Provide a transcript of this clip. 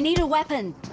I need a weapon.